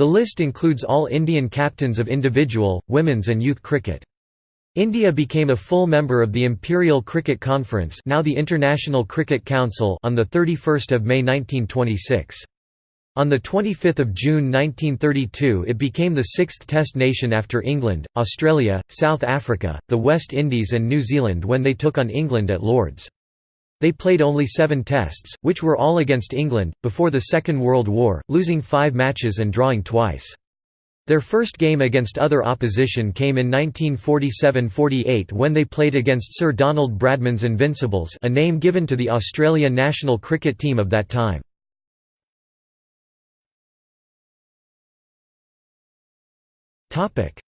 The list includes all Indian captains of individual, women's and youth cricket. India became a full member of the Imperial Cricket Conference now the International Cricket Council on 31 May 1926. On 25 June 1932 it became the sixth Test nation after England, Australia, South Africa, the West Indies and New Zealand when they took on England at Lord's. They played only seven Tests, which were all against England, before the Second World War, losing five matches and drawing twice. Their first game against other opposition came in 1947–48 when they played against Sir Donald Bradman's Invincibles a name given to the Australia national cricket team of that time.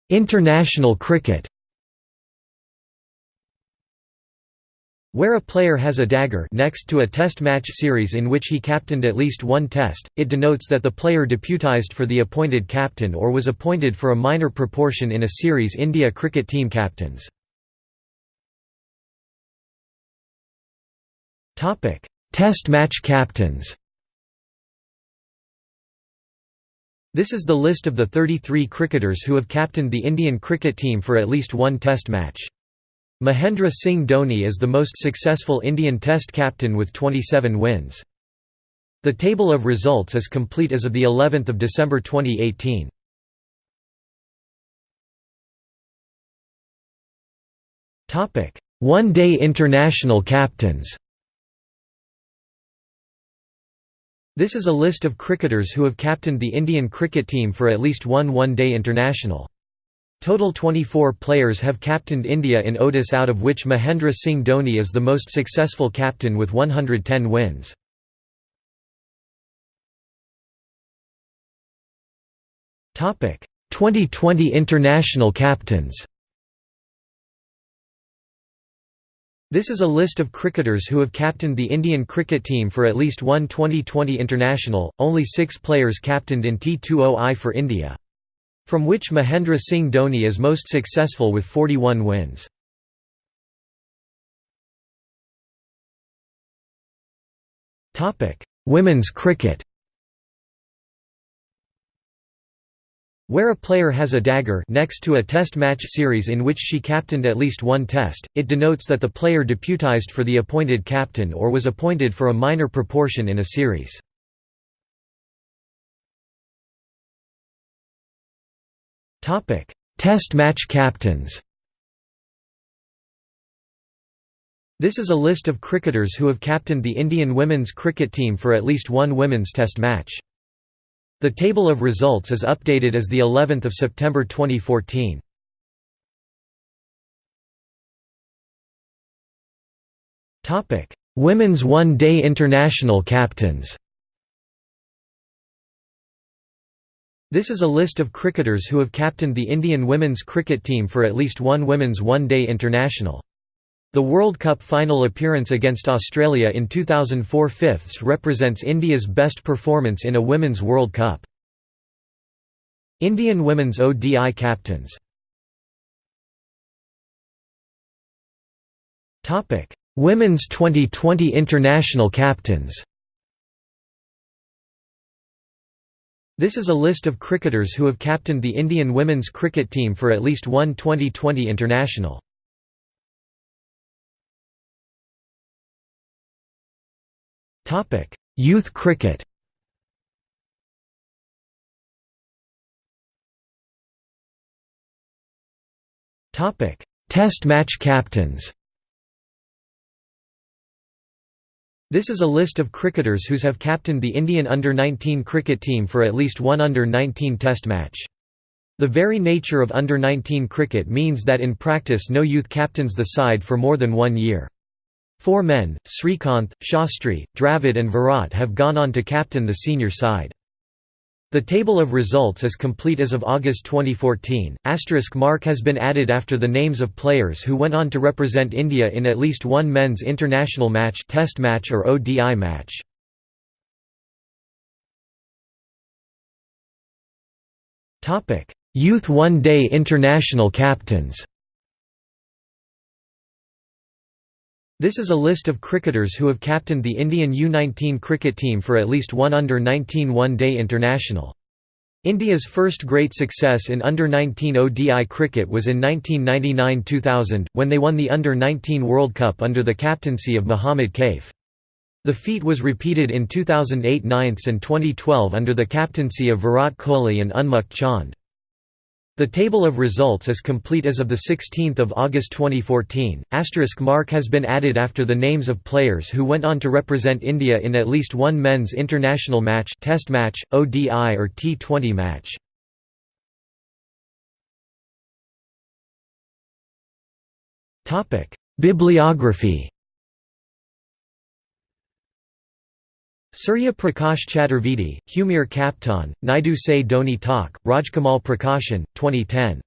International cricket Where a player has a dagger next to a test match series in which he captained at least one test, it denotes that the player deputised for the appointed captain or was appointed for a minor proportion in a series India cricket team captains. Test match captains This is the list of the 33 cricketers who have captained the Indian cricket team for at least one test match. Mahendra Singh Dhoni is the most successful Indian Test captain with 27 wins. The table of results is complete as of the 11th of December 2018. Topic: One-day international captains. This is a list of cricketers who have captained the Indian cricket team for at least one one-day international. Total 24 players have captained India in ODIs out of which Mahendra Singh Dhoni is the most successful captain with 110 wins. Topic: Twenty20 international captains. This is a list of cricketers who have captained the Indian cricket team for at least one Twenty20 international. Only 6 players captained in T20I for India from which Mahendra Singh Dhoni is most successful with 41 wins. Women's cricket Where a player has a dagger next to a test match series in which she captained at least one test, it denotes that the player deputised for the appointed captain or was appointed for a minor proportion in a series. Test match captains This is a list of cricketers who have captained the Indian women's cricket team for at least one women's test match. The table of results is updated as the 11th of September 2014. Topic: Women's one-day international captains. This is a list of cricketers who have captained the Indian women's cricket team for at least one women's one-day international. The World Cup final appearance against Australia in 2004 fifths represents India's best performance in a Women's World Cup. Indian women's ODI captains Women's Twenty20 international captains This is a list of cricketers who have captained the Indian women's cricket team for at least one Twenty20 international. Youth cricket Test match captains This is a list of cricketers whose have captained the Indian under-19 cricket team for at least one under-19 test match. The very nature of under-19 cricket means that in practice no youth captains the side for more than one year. Four men, Srikanth, Shastri, Dravid and Virat have gone on to captain the senior side. The table of results is complete as of August 2014. Asterisk mark has been added after the names of players who went on to represent India in at least one men's international match, test match or ODI match. Topic: Youth One-Day International Captains. This is a list of cricketers who have captained the Indian U-19 cricket team for at least one under-19 one-day international. India's first great success in under-19 ODI cricket was in 1999–2000, when they won the Under-19 World Cup under the captaincy of Mohammad Kaif. The feat was repeated in 2008 9ths and 2012 under the captaincy of Virat Kohli and Unmukt Chand. The table of results is complete as of 16 August 2014. Asterisk mark has been added after the names of players who went on to represent India in at least one men's international match test match, ODI or T20 match. Bibliography Surya Prakash Chaturvedi, Hamare Kaptan, Naidu Se Dhoni Tak, Rajkamal Prakashan, 2010.